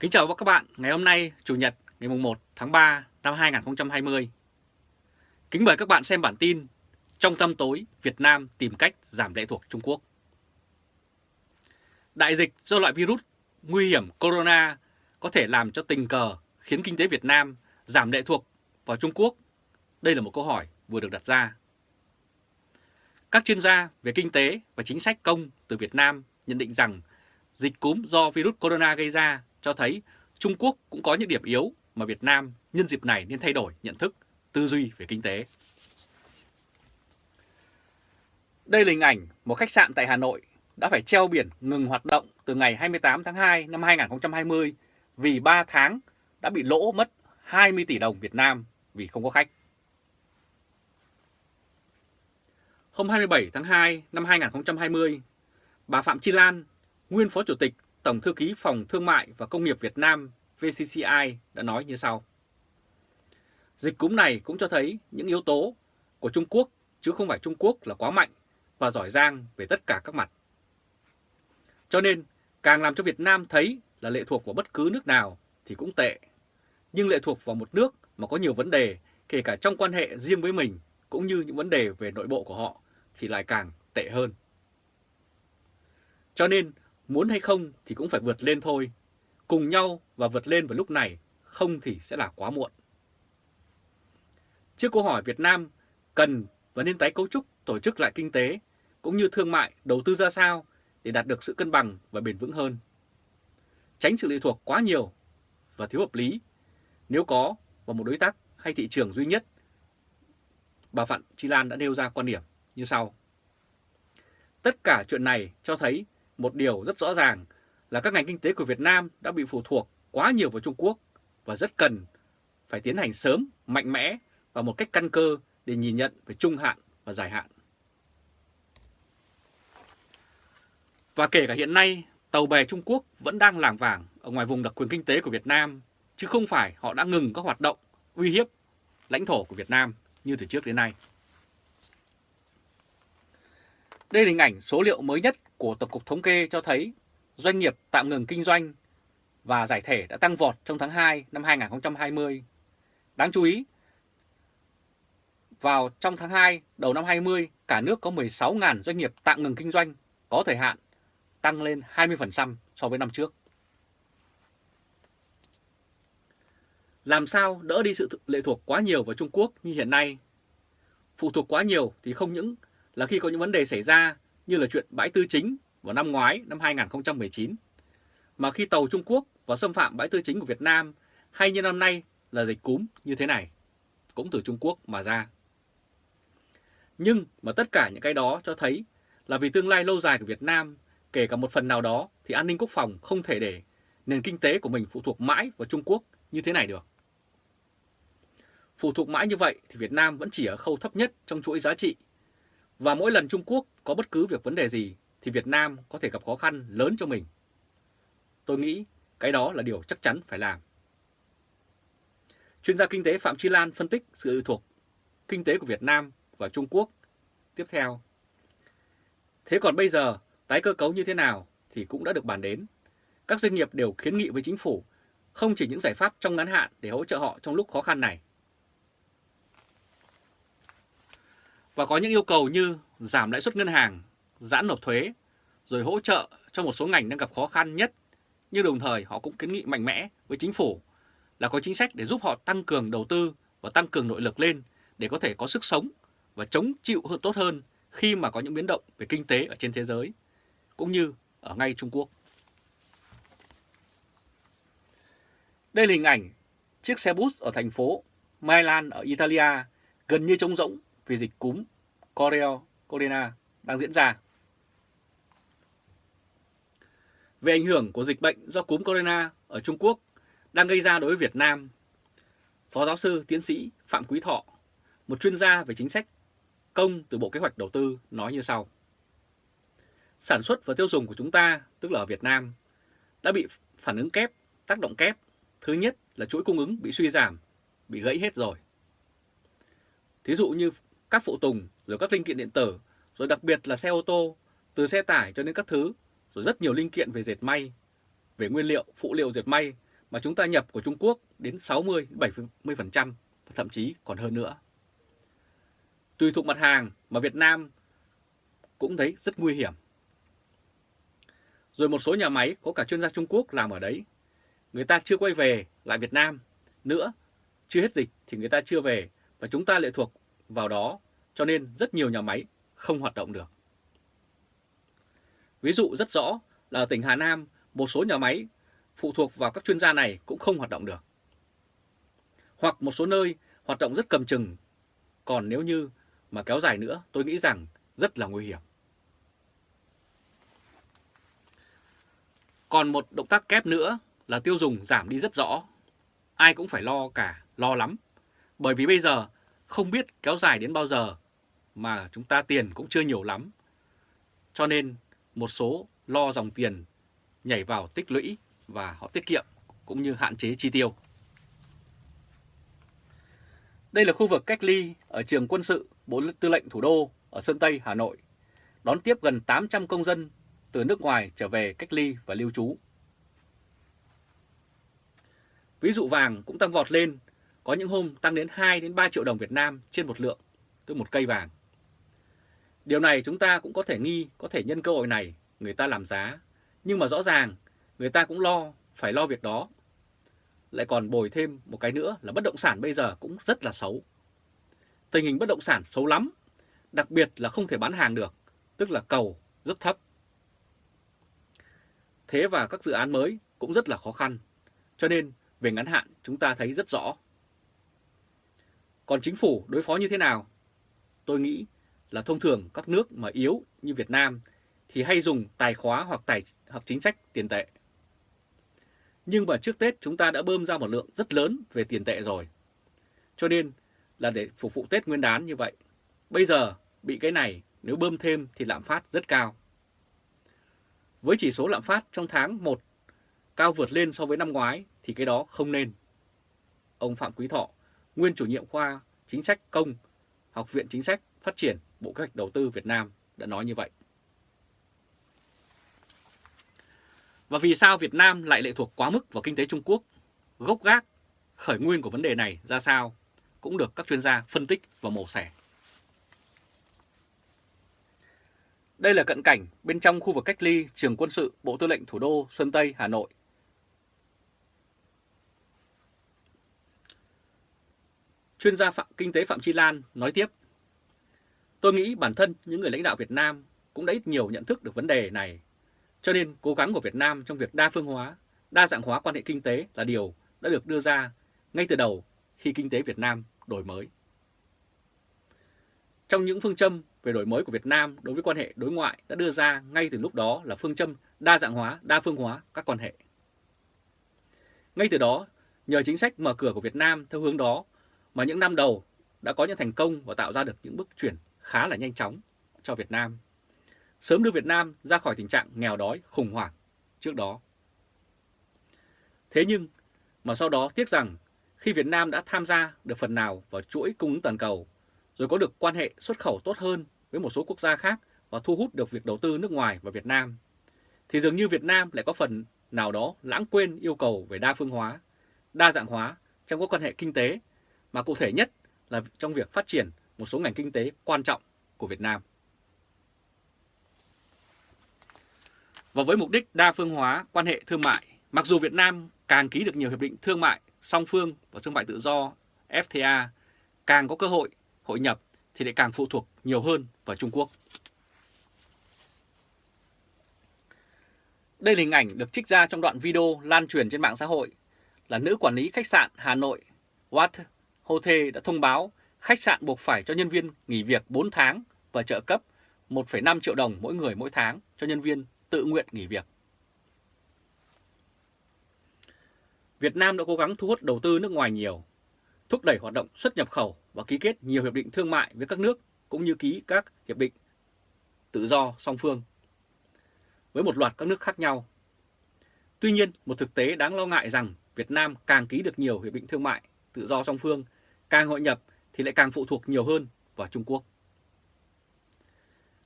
Kính chào các bạn, ngày hôm nay Chủ nhật ngày 1 tháng 3 năm 2020. Kính mời các bạn xem bản tin Trong tâm tối Việt Nam tìm cách giảm lệ thuộc Trung Quốc. Đại dịch do loại virus nguy hiểm corona có thể làm cho tình cờ khiến kinh tế Việt Nam giảm lệ thuộc vào Trung Quốc? Đây là một câu hỏi vừa được đặt ra. Các chuyên gia về kinh tế và chính sách công từ Việt Nam nhận định rằng dịch cúm do virus corona gây ra cho thấy Trung Quốc cũng có những điểm yếu mà Việt Nam nhân dịp này nên thay đổi nhận thức, tư duy về kinh tế. Đây là hình ảnh một khách sạn tại Hà Nội đã phải treo biển ngừng hoạt động từ ngày 28 tháng 2 năm 2020 vì 3 tháng đã bị lỗ mất 20 tỷ đồng Việt Nam vì không có khách. Hôm 27 tháng 2 năm 2020, bà Phạm Chi Lan, nguyên Phó Chủ tịch Tổng Thư ký Phòng Thương mại và Công nghiệp Việt Nam VCCI đã nói như sau. Dịch cúm này cũng cho thấy những yếu tố của Trung Quốc chứ không phải Trung Quốc là quá mạnh và giỏi giang về tất cả các mặt. Cho nên, càng làm cho Việt Nam thấy là lệ thuộc vào bất cứ nước nào thì cũng tệ. Nhưng lệ thuộc vào một nước mà có nhiều vấn đề, kể cả trong quan hệ riêng với mình, cũng như những vấn đề về nội bộ của họ, thì lại càng tệ hơn. Cho nên, muốn hay không thì cũng phải vượt lên thôi. Cùng nhau và vượt lên vào lúc này, không thì sẽ là quá muộn. Trước câu hỏi Việt Nam cần và nên tái cấu trúc tổ chức lại kinh tế, cũng như thương mại, đầu tư ra sao để đạt được sự cân bằng và bền vững hơn. Tránh sự lệ thuộc quá nhiều và thiếu hợp lý nếu có vào một đối tác hay thị trường duy nhất. Bà Phạm Chi Lan đã nêu ra quan điểm như sau. Tất cả chuyện này cho thấy một điều rất rõ ràng là các ngành kinh tế của Việt Nam đã bị phụ thuộc quá nhiều vào Trung Quốc và rất cần phải tiến hành sớm, mạnh mẽ và một cách căn cơ để nhìn nhận về trung hạn và dài hạn. Và kể cả hiện nay, tàu bè Trung Quốc vẫn đang làng vàng ở ngoài vùng đặc quyền kinh tế của Việt Nam, chứ không phải họ đã ngừng các hoạt động uy hiếp lãnh thổ của Việt Nam như từ trước đến nay. Đây là hình ảnh số liệu mới nhất của Tổng cục Thống kê cho thấy doanh nghiệp tạm ngừng kinh doanh và giải thể đã tăng vọt trong tháng 2 năm 2020. Đáng chú ý, vào trong tháng 2 đầu năm 20, cả nước có 16.000 doanh nghiệp tạm ngừng kinh doanh có thời hạn, tăng lên 20% so với năm trước. Làm sao đỡ đi sự lệ thuộc quá nhiều vào Trung Quốc như hiện nay? Phụ thuộc quá nhiều thì không những là khi có những vấn đề xảy ra như là chuyện bãi tư chính vào năm ngoái năm 2019, mà khi tàu Trung Quốc vào xâm phạm bãi tư chính của Việt Nam hay như năm nay là dịch cúm như thế này, cũng từ Trung Quốc mà ra. Nhưng mà tất cả những cái đó cho thấy là vì tương lai lâu dài của Việt Nam, kể cả một phần nào đó thì an ninh quốc phòng không thể để nền kinh tế của mình phụ thuộc mãi vào Trung Quốc như thế này được. Phụ thuộc mãi như vậy thì Việt Nam vẫn chỉ ở khâu thấp nhất trong chuỗi giá trị. Và mỗi lần Trung Quốc có bất cứ việc vấn đề gì thì Việt Nam có thể gặp khó khăn lớn cho mình. Tôi nghĩ cái đó là điều chắc chắn phải làm. Chuyên gia kinh tế Phạm Chi Lan phân tích sự thuộc kinh tế của Việt Nam và Trung Quốc. Tiếp theo, thế còn bây giờ tái cơ cấu như thế nào thì cũng đã được bàn đến. Các doanh nghiệp đều kiến nghị với chính phủ không chỉ những giải pháp trong ngắn hạn để hỗ trợ họ trong lúc khó khăn này. Và có những yêu cầu như giảm lãi suất ngân hàng, giãn nộp thuế, rồi hỗ trợ cho một số ngành đang gặp khó khăn nhất. Nhưng đồng thời họ cũng kiến nghị mạnh mẽ với chính phủ là có chính sách để giúp họ tăng cường đầu tư và tăng cường nội lực lên để có thể có sức sống và chống chịu hơn tốt hơn khi mà có những biến động về kinh tế ở trên thế giới, cũng như ở ngay Trung Quốc. Đây là hình ảnh chiếc xe bus ở thành phố Milan ở Italia gần như trống rỗng vì dịch cúm Coreo Corona đang diễn ra. Về ảnh hưởng của dịch bệnh do cúm corona ở Trung Quốc đang gây ra đối với Việt Nam, Phó giáo sư tiến sĩ Phạm Quý Thọ, một chuyên gia về chính sách công từ Bộ Kế hoạch Đầu tư nói như sau. Sản xuất và tiêu dùng của chúng ta, tức là ở Việt Nam, đã bị phản ứng kép, tác động kép. Thứ nhất là chuỗi cung ứng bị suy giảm, bị gãy hết rồi. Thí dụ như các phụ tùng, rồi các linh kiện điện tử, rồi đặc biệt là xe ô tô, từ xe tải cho đến các thứ, rồi rất nhiều linh kiện về dệt may, về nguyên liệu, phụ liệu dệt may, mà chúng ta nhập của Trung Quốc đến 60-70% thậm chí còn hơn nữa. Tùy thuộc mặt hàng mà Việt Nam cũng thấy rất nguy hiểm. Rồi một số nhà máy có cả chuyên gia Trung Quốc làm ở đấy. Người ta chưa quay về lại Việt Nam nữa, chưa hết dịch thì người ta chưa về và chúng ta lệ thuộc vào đó cho nên rất nhiều nhà máy không hoạt động được. Ví dụ rất rõ là ở tỉnh Hà Nam, một số nhà máy phụ thuộc vào các chuyên gia này cũng không hoạt động được. Hoặc một số nơi hoạt động rất cầm chừng, còn nếu như mà kéo dài nữa tôi nghĩ rằng rất là nguy hiểm. Còn một động tác kép nữa là tiêu dùng giảm đi rất rõ. Ai cũng phải lo cả, lo lắm. Bởi vì bây giờ không biết kéo dài đến bao giờ mà chúng ta tiền cũng chưa nhiều lắm. Cho nên một số lo dòng tiền nhảy vào tích lũy và họ tiết kiệm cũng như hạn chế chi tiêu. Đây là khu vực cách ly ở trường quân sự Bộ Tư lệnh Thủ đô ở Sơn Tây, Hà Nội, đón tiếp gần 800 công dân từ nước ngoài trở về cách ly và lưu trú. Ví dụ vàng cũng tăng vọt lên, có những hôm tăng đến 2 đến 3 triệu đồng Việt Nam trên một lượng, tức một cây vàng. Điều này chúng ta cũng có thể nghi, có thể nhân cơ hội này người ta làm giá, nhưng mà rõ ràng người ta cũng lo, phải lo việc đó. Lại còn bồi thêm một cái nữa là bất động sản bây giờ cũng rất là xấu. Tình hình bất động sản xấu lắm, đặc biệt là không thể bán hàng được, tức là cầu rất thấp. Thế và các dự án mới cũng rất là khó khăn, cho nên về ngắn hạn chúng ta thấy rất rõ. Còn chính phủ đối phó như thế nào? Tôi nghĩ là thông thường các nước mà yếu như Việt Nam thì hay dùng tài khóa hoặc tài hoặc chính sách tiền tệ. Nhưng mà trước Tết chúng ta đã bơm ra một lượng rất lớn về tiền tệ rồi. Cho nên là để phục vụ Tết Nguyên đán như vậy. Bây giờ bị cái này nếu bơm thêm thì lạm phát rất cao. Với chỉ số lạm phát trong tháng 1 cao vượt lên so với năm ngoái thì cái đó không nên. Ông Phạm Quý Thọ, nguyên chủ nhiệm khoa chính sách công, Học viện Chính sách Phát triển Bộ Kế hoạch Đầu tư Việt Nam đã nói như vậy. Và vì sao Việt Nam lại lệ thuộc quá mức vào kinh tế Trung Quốc? Gốc gác, khởi nguyên của vấn đề này ra sao? Cũng được các chuyên gia phân tích và mổ xẻ. Đây là cận cảnh bên trong khu vực cách ly trường quân sự Bộ Tư lệnh Thủ đô Sơn Tây, Hà Nội. Chuyên gia phạm, kinh tế Phạm Chi Lan nói tiếp, Tôi nghĩ bản thân những người lãnh đạo Việt Nam cũng đã ít nhiều nhận thức được vấn đề này. Cho nên cố gắng của Việt Nam trong việc đa phương hóa, đa dạng hóa quan hệ kinh tế là điều đã được đưa ra ngay từ đầu khi kinh tế Việt Nam đổi mới. Trong những phương châm về đổi mới của Việt Nam đối với quan hệ đối ngoại đã đưa ra ngay từ lúc đó là phương châm đa dạng hóa, đa phương hóa các quan hệ. Ngay từ đó, nhờ chính sách mở cửa của Việt Nam theo hướng đó mà những năm đầu đã có những thành công và tạo ra được những bước chuyển khá là nhanh chóng cho Việt Nam, sớm đưa Việt Nam ra khỏi tình trạng nghèo đói khủng hoảng trước đó. Thế nhưng mà sau đó tiếc rằng khi Việt Nam đã tham gia được phần nào vào chuỗi cung ứng toàn cầu, rồi có được quan hệ xuất khẩu tốt hơn với một số quốc gia khác và thu hút được việc đầu tư nước ngoài vào Việt Nam, thì dường như Việt Nam lại có phần nào đó lãng quên yêu cầu về đa phương hóa, đa dạng hóa trong các quan hệ kinh tế, mà cụ thể nhất là trong việc phát triển một số ngành kinh tế quan trọng của Việt Nam. Và với mục đích đa phương hóa quan hệ thương mại, mặc dù Việt Nam càng ký được nhiều hiệp định thương mại song phương và thương mại tự do FTA, càng có cơ hội hội nhập thì lại càng phụ thuộc nhiều hơn vào Trung Quốc. Đây là hình ảnh được trích ra trong đoạn video lan truyền trên mạng xã hội là nữ quản lý khách sạn Hà Nội Watt Hotel đã thông báo khách sạn buộc phải cho nhân viên nghỉ việc 4 tháng và trợ cấp 1,5 triệu đồng mỗi người mỗi tháng cho nhân viên tự nguyện nghỉ việc. Việt Nam đã cố gắng thu hút đầu tư nước ngoài nhiều, thúc đẩy hoạt động xuất nhập khẩu và ký kết nhiều hiệp định thương mại với các nước cũng như ký các hiệp định tự do song phương với một loạt các nước khác nhau. Tuy nhiên, một thực tế đáng lo ngại rằng Việt Nam càng ký được nhiều hiệp định thương mại tự do song phương, càng hội nhập thì lại càng phụ thuộc nhiều hơn vào Trung Quốc.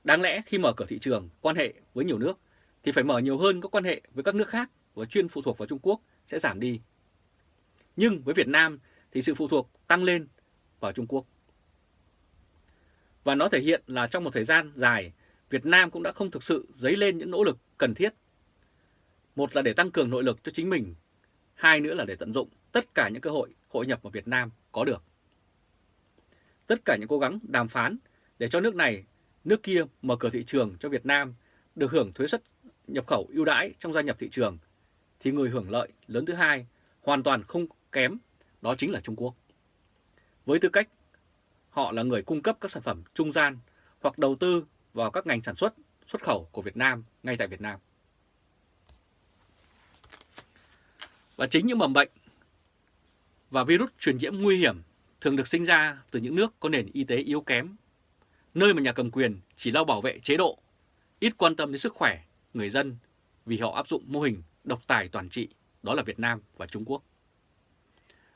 Đáng lẽ khi mở cửa thị trường, quan hệ với nhiều nước thì phải mở nhiều hơn các quan hệ với các nước khác và chuyên phụ thuộc vào Trung Quốc sẽ giảm đi Nhưng với Việt Nam thì sự phụ thuộc tăng lên vào Trung Quốc. Và nó thể hiện là trong một thời gian dài, Việt Nam cũng đã không thực sự dấy lên những nỗ lực cần thiết. Một là để tăng cường nội lực cho chính mình, hai nữa là để tận dụng tất cả những cơ hội hội nhập mà Việt Nam có được. Tất cả những cố gắng đàm phán để cho nước này, nước kia mở cửa thị trường cho Việt Nam được hưởng thuế suất nhập khẩu ưu đãi trong gia nhập thị trường, thì người hưởng lợi lớn thứ hai hoàn toàn không kém, đó chính là Trung Quốc. Với tư cách họ là người cung cấp các sản phẩm trung gian hoặc đầu tư vào các ngành sản xuất, xuất khẩu của Việt Nam ngay tại Việt Nam. Và chính những mầm bệnh và virus truyền nhiễm nguy hiểm thường được sinh ra từ những nước có nền y tế yếu kém, nơi mà nhà cầm quyền chỉ lo bảo vệ chế độ, ít quan tâm đến sức khỏe người dân vì họ áp dụng mô hình độc tài toàn trị, đó là Việt Nam và Trung Quốc.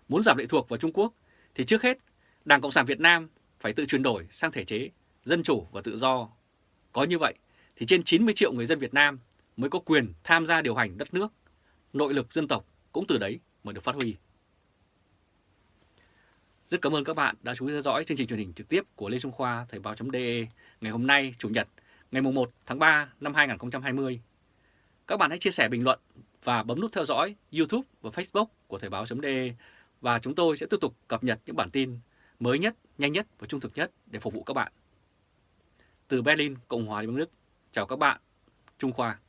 Muốn giảm lệ thuộc vào Trung Quốc thì trước hết Đảng Cộng sản Việt Nam phải tự chuyển đổi sang thể chế dân chủ và tự do. Có như vậy thì trên 90 triệu người dân Việt Nam mới có quyền tham gia điều hành đất nước. Nội lực dân tộc cũng từ đấy mới được phát huy. Rất cảm ơn các bạn đã chú ý theo dõi chương trình truyền hình trực tiếp của Lê Trung Khoa Thời báo.de ngày hôm nay Chủ nhật ngày 1 tháng 3 năm 2020. Các bạn hãy chia sẻ bình luận và bấm nút theo dõi YouTube và Facebook của Thời báo.de và chúng tôi sẽ tiếp tục cập nhật những bản tin mới nhất, nhanh nhất và trung thực nhất để phục vụ các bạn. Từ Berlin, Cộng hòa Liên bang Đức, chào các bạn, Trung Khoa.